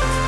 Bye.